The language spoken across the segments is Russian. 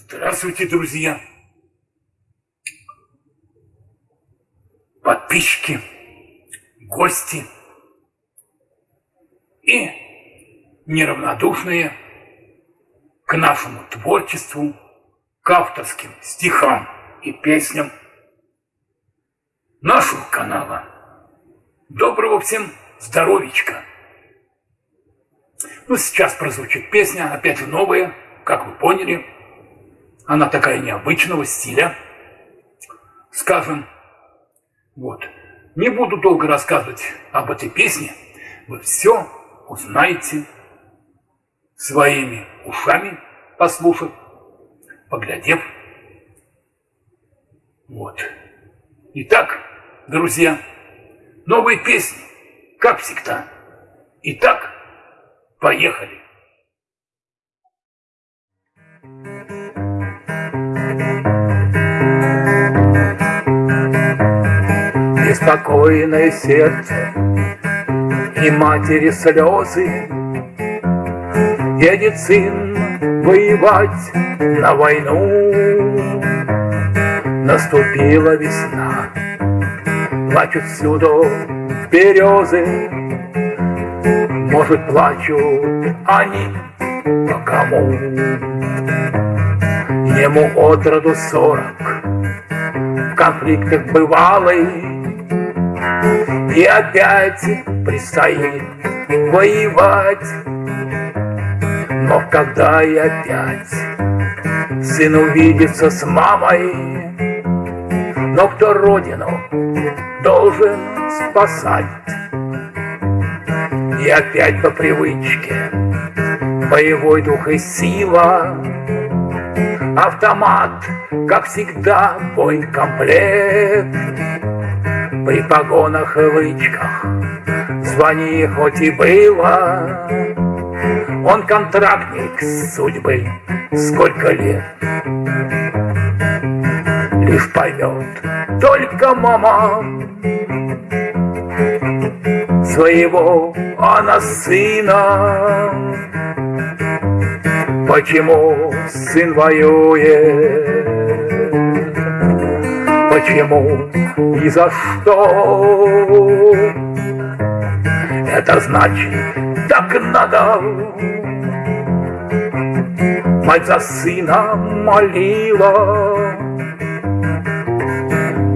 Здравствуйте, друзья! Подписчики, гости и неравнодушные к нашему творчеству, к авторским стихам и песням нашего канала. Доброго всем здоровичка! Ну, сейчас прозвучит песня, опять новая, как вы поняли. Она такая необычного стиля, скажем. Вот. Не буду долго рассказывать об этой песне. Вы все узнаете своими ушами, послушав, поглядев. Вот. Итак, друзья, новые песни, как всегда. Итак, поехали. Беспокойное сердце и матери слезы. Едет сын воевать на войну. Наступила весна, плачут всюду березы. Может, плачут они по кому? Ему от роду сорок В конфликтах бывалый И опять предстоит воевать Но когда и опять Сын увидится с мамой Но кто родину должен спасать И опять по привычке Боевой дух и сила Автомат, как всегда, комплект. При погонах и лычках. Звони хоть и было. Он контрактник судьбы. Сколько лет? Лишь поймет только мама. Своего она сына. Почему сын воюет? Почему и за что? Это значит, так надо. Мать за сына молила,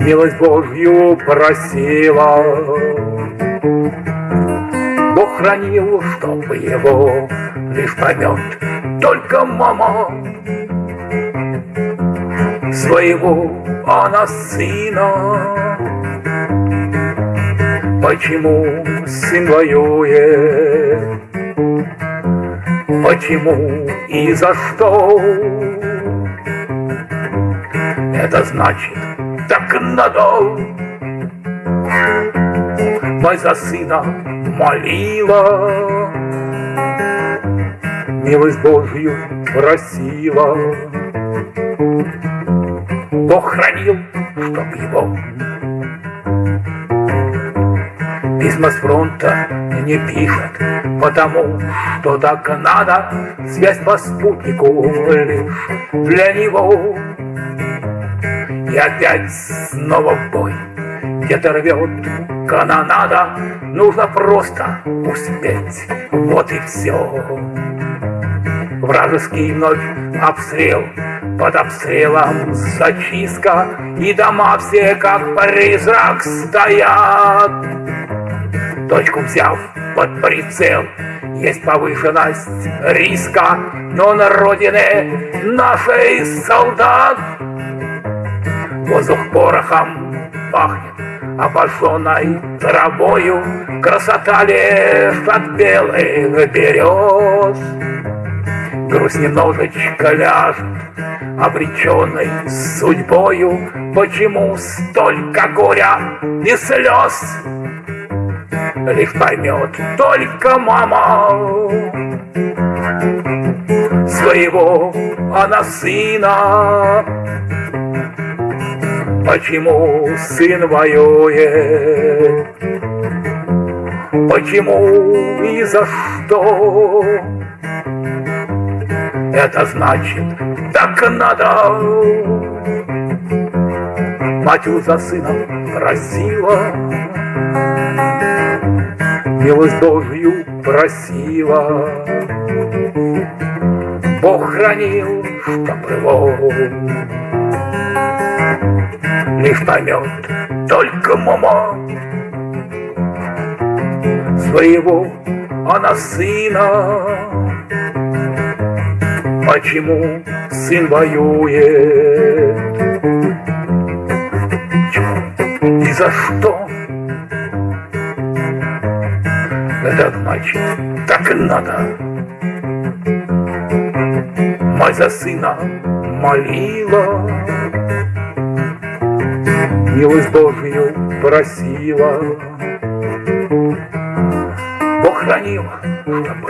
Милость Божью просила. Бог хранил, чтобы его лишь поймет только мама своего она сына. Почему сын воюет? Почему и за что? Это значит, так надо. Мать за сына молила, милость Божью просила. Бог хранил, чтоб его Письма с фронта не пишет, потому что так надо, Связь по спутнику лишь для него. И опять снова бой, где-то рвет канонада, Нужно просто успеть, вот и все. Вражеский вновь обстрел, под обстрелом зачистка, И дома все как призрак стоят. Точку взяв под прицел, есть повышенность риска, Но на родине нашей солдат Воздух порохом пахнет обожженной травою, Красота лишь от белых берез. Грусть немножечко ляжет, обреченной судьбою, Почему столько горя и слез? Лишь поймет только мама Своего она сына Почему сын воюет? Почему и за что? Это значит, так надо. Мать за сыном просила, Милость Божью просила. Бог хранил, чтоб его Лишь поймет только мама Своего она сына Почему сын воюет? И за что? Это значит, так и надо. Мать за сына молила, Милость Божью просила. Бог хранил, чтобы